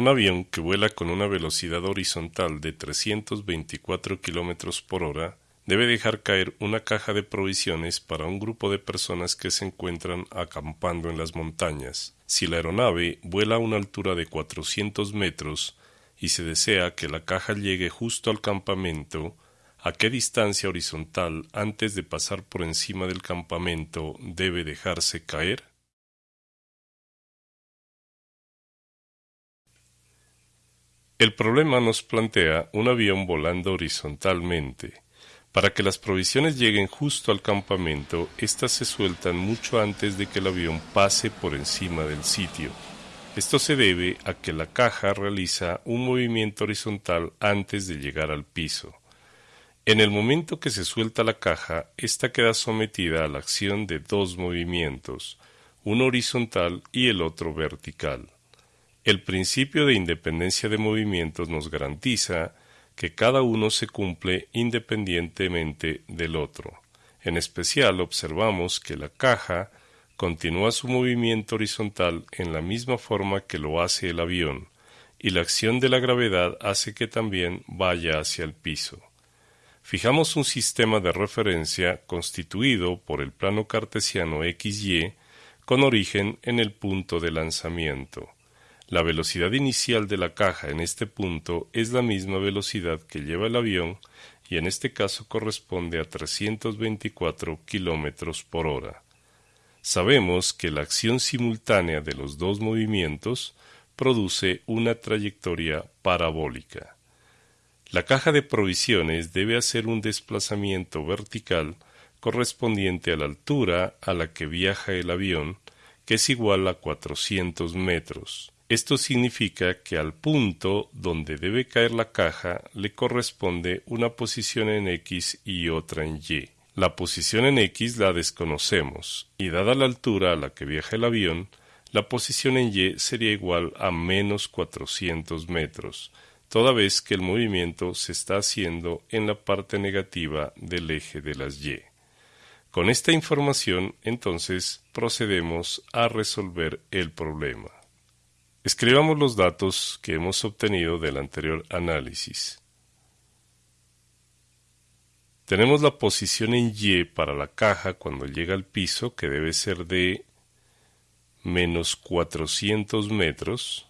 Un avión que vuela con una velocidad horizontal de 324 km por hora debe dejar caer una caja de provisiones para un grupo de personas que se encuentran acampando en las montañas. Si la aeronave vuela a una altura de 400 metros y se desea que la caja llegue justo al campamento, ¿a qué distancia horizontal antes de pasar por encima del campamento debe dejarse caer? El problema nos plantea un avión volando horizontalmente. Para que las provisiones lleguen justo al campamento, éstas se sueltan mucho antes de que el avión pase por encima del sitio. Esto se debe a que la caja realiza un movimiento horizontal antes de llegar al piso. En el momento que se suelta la caja, ésta queda sometida a la acción de dos movimientos, uno horizontal y el otro vertical. El principio de independencia de movimientos nos garantiza que cada uno se cumple independientemente del otro. En especial observamos que la caja continúa su movimiento horizontal en la misma forma que lo hace el avión, y la acción de la gravedad hace que también vaya hacia el piso. Fijamos un sistema de referencia constituido por el plano cartesiano XY con origen en el punto de lanzamiento. La velocidad inicial de la caja en este punto es la misma velocidad que lleva el avión y en este caso corresponde a 324 kilómetros por hora. Sabemos que la acción simultánea de los dos movimientos produce una trayectoria parabólica. La caja de provisiones debe hacer un desplazamiento vertical correspondiente a la altura a la que viaja el avión, que es igual a 400 metros. Esto significa que al punto donde debe caer la caja le corresponde una posición en X y otra en Y. La posición en X la desconocemos, y dada la altura a la que viaja el avión, la posición en Y sería igual a menos 400 metros, toda vez que el movimiento se está haciendo en la parte negativa del eje de las Y. Con esta información, entonces, procedemos a resolver el problema. Escribamos los datos que hemos obtenido del anterior análisis. Tenemos la posición en Y para la caja cuando llega al piso que debe ser de menos 400 metros.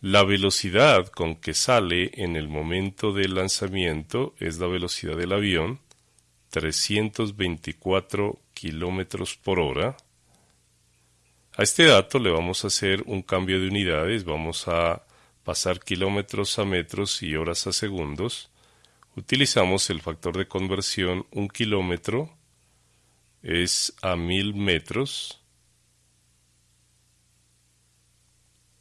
La velocidad con que sale en el momento del lanzamiento es la velocidad del avión, 324 kilómetros por hora. A este dato le vamos a hacer un cambio de unidades, vamos a pasar kilómetros a metros y horas a segundos. Utilizamos el factor de conversión un kilómetro es a mil metros,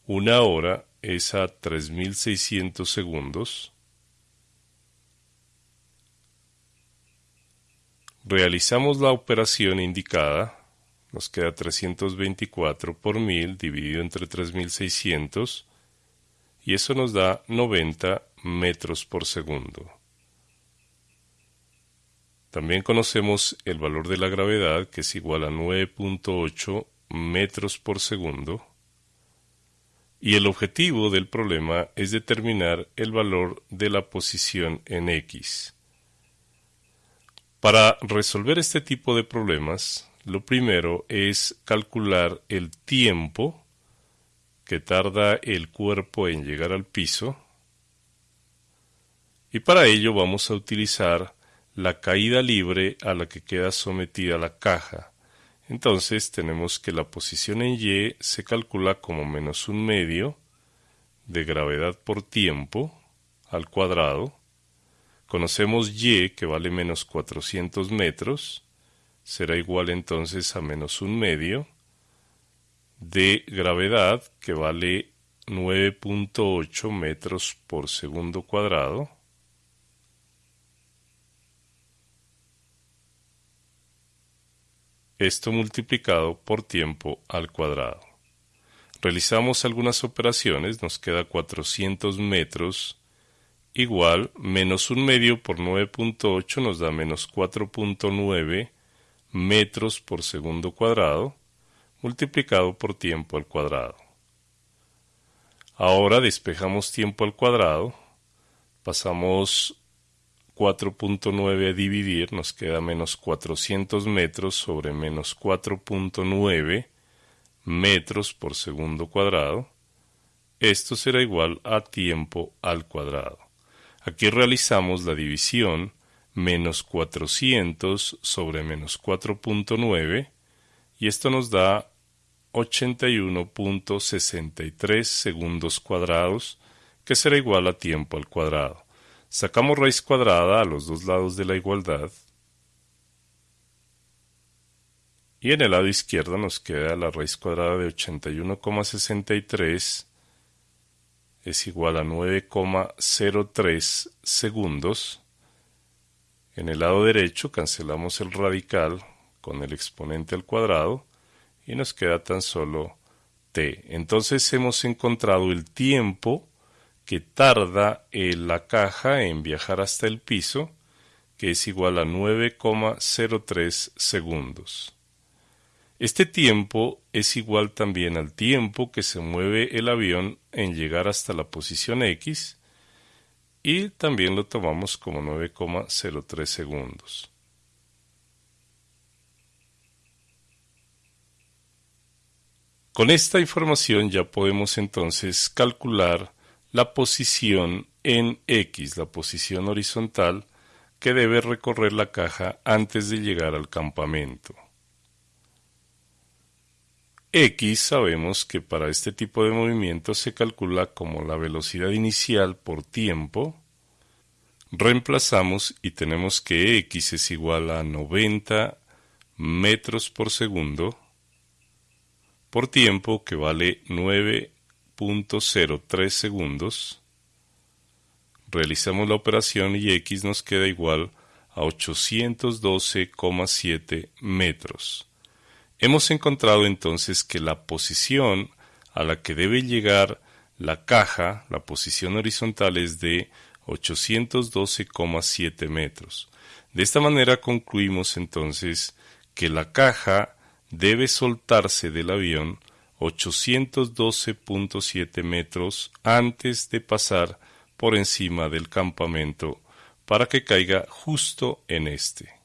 una hora es a 3600 segundos. Realizamos la operación indicada nos queda 324 por 1000 dividido entre 3600 y eso nos da 90 metros por segundo. También conocemos el valor de la gravedad que es igual a 9.8 metros por segundo y el objetivo del problema es determinar el valor de la posición en X. Para resolver este tipo de problemas lo primero es calcular el tiempo que tarda el cuerpo en llegar al piso y para ello vamos a utilizar la caída libre a la que queda sometida la caja. Entonces tenemos que la posición en Y se calcula como menos un medio de gravedad por tiempo al cuadrado. Conocemos Y que vale menos 400 metros será igual entonces a menos un medio de gravedad que vale 9.8 metros por segundo cuadrado esto multiplicado por tiempo al cuadrado. Realizamos algunas operaciones, nos queda 400 metros igual menos un medio por 9.8 nos da menos 4.9 metros por segundo cuadrado multiplicado por tiempo al cuadrado. Ahora despejamos tiempo al cuadrado, pasamos 4.9 a dividir, nos queda menos 400 metros sobre menos 4.9 metros por segundo cuadrado. Esto será igual a tiempo al cuadrado. Aquí realizamos la división menos 400 sobre menos 4.9 y esto nos da 81.63 segundos cuadrados que será igual a tiempo al cuadrado. Sacamos raíz cuadrada a los dos lados de la igualdad. Y en el lado izquierdo nos queda la raíz cuadrada de 81,63 es igual a 9,03 segundos. En el lado derecho cancelamos el radical con el exponente al cuadrado y nos queda tan solo t. Entonces hemos encontrado el tiempo que tarda la caja en viajar hasta el piso, que es igual a 9,03 segundos. Este tiempo es igual también al tiempo que se mueve el avión en llegar hasta la posición X y también lo tomamos como 9,03 segundos. Con esta información ya podemos entonces calcular la posición en X, la posición horizontal que debe recorrer la caja antes de llegar al campamento. X sabemos que para este tipo de movimiento se calcula como la velocidad inicial por tiempo. Reemplazamos y tenemos que X es igual a 90 metros por segundo por tiempo que vale 9 0.03 segundos. Realizamos la operación y x nos queda igual a 812,7 metros. Hemos encontrado entonces que la posición a la que debe llegar la caja, la posición horizontal es de 812,7 metros. De esta manera concluimos entonces que la caja debe soltarse del avión 812.7 metros antes de pasar por encima del campamento para que caiga justo en este.